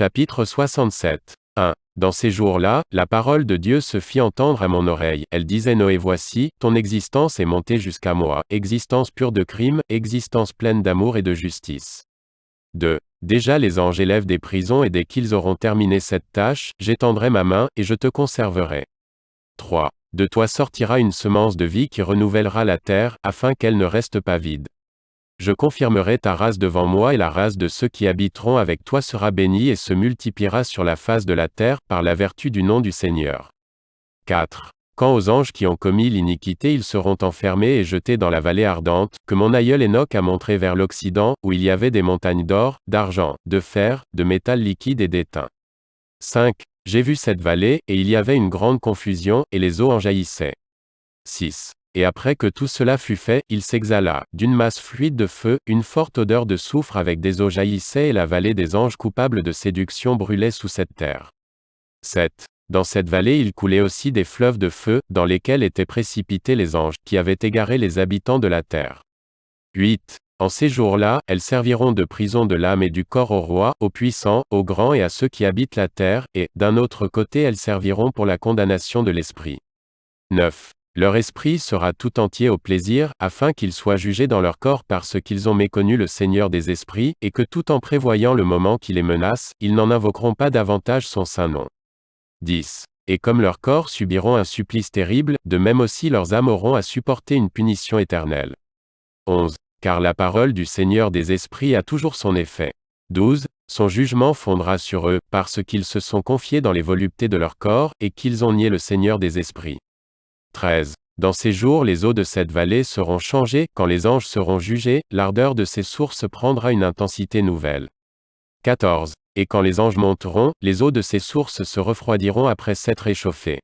Chapitre 67. 1. Dans ces jours-là, la parole de Dieu se fit entendre à mon oreille. Elle disait Noé voici, ton existence est montée jusqu'à moi, existence pure de crime, existence pleine d'amour et de justice. 2. Déjà les anges élèvent des prisons et dès qu'ils auront terminé cette tâche, j'étendrai ma main, et je te conserverai. 3. De toi sortira une semence de vie qui renouvellera la terre, afin qu'elle ne reste pas vide. Je confirmerai ta race devant moi et la race de ceux qui habiteront avec toi sera bénie et se multipliera sur la face de la terre, par la vertu du nom du Seigneur. 4. Quand aux anges qui ont commis l'iniquité ils seront enfermés et jetés dans la vallée ardente, que mon aïeul Enoch a montré vers l'Occident, où il y avait des montagnes d'or, d'argent, de fer, de métal liquide et d'étain. 5. J'ai vu cette vallée, et il y avait une grande confusion, et les eaux en jaillissaient. 6. Et après que tout cela fut fait, il s'exhala, d'une masse fluide de feu, une forte odeur de soufre avec des eaux jaillissait et la vallée des anges coupables de séduction brûlait sous cette terre. 7. Dans cette vallée il coulait aussi des fleuves de feu, dans lesquels étaient précipités les anges, qui avaient égaré les habitants de la terre. 8. En ces jours-là, elles serviront de prison de l'âme et du corps au roi, aux puissants, aux grands et à ceux qui habitent la terre, et, d'un autre côté elles serviront pour la condamnation de l'esprit. 9. Leur esprit sera tout entier au plaisir, afin qu'ils soient jugés dans leur corps parce qu'ils ont méconnu le Seigneur des esprits, et que tout en prévoyant le moment qui les menace, ils n'en invoqueront pas davantage son saint nom. 10. Et comme leurs corps subiront un supplice terrible, de même aussi leurs âmes auront à supporter une punition éternelle. 11. Car la parole du Seigneur des esprits a toujours son effet. 12. Son jugement fondra sur eux, parce qu'ils se sont confiés dans les voluptés de leur corps, et qu'ils ont nié le Seigneur des esprits. 13. Dans ces jours les eaux de cette vallée seront changées, quand les anges seront jugés, l'ardeur de ces sources prendra une intensité nouvelle. 14. Et quand les anges monteront, les eaux de ces sources se refroidiront après s'être réchauffées.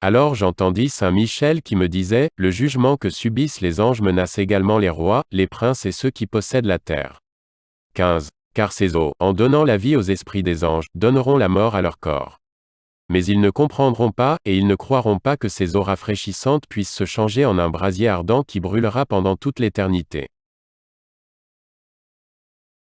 Alors j'entendis Saint Michel qui me disait, Le jugement que subissent les anges menace également les rois, les princes et ceux qui possèdent la terre. 15. Car ces eaux, en donnant la vie aux esprits des anges, donneront la mort à leur corps. Mais ils ne comprendront pas, et ils ne croiront pas que ces eaux rafraîchissantes puissent se changer en un brasier ardent qui brûlera pendant toute l'éternité.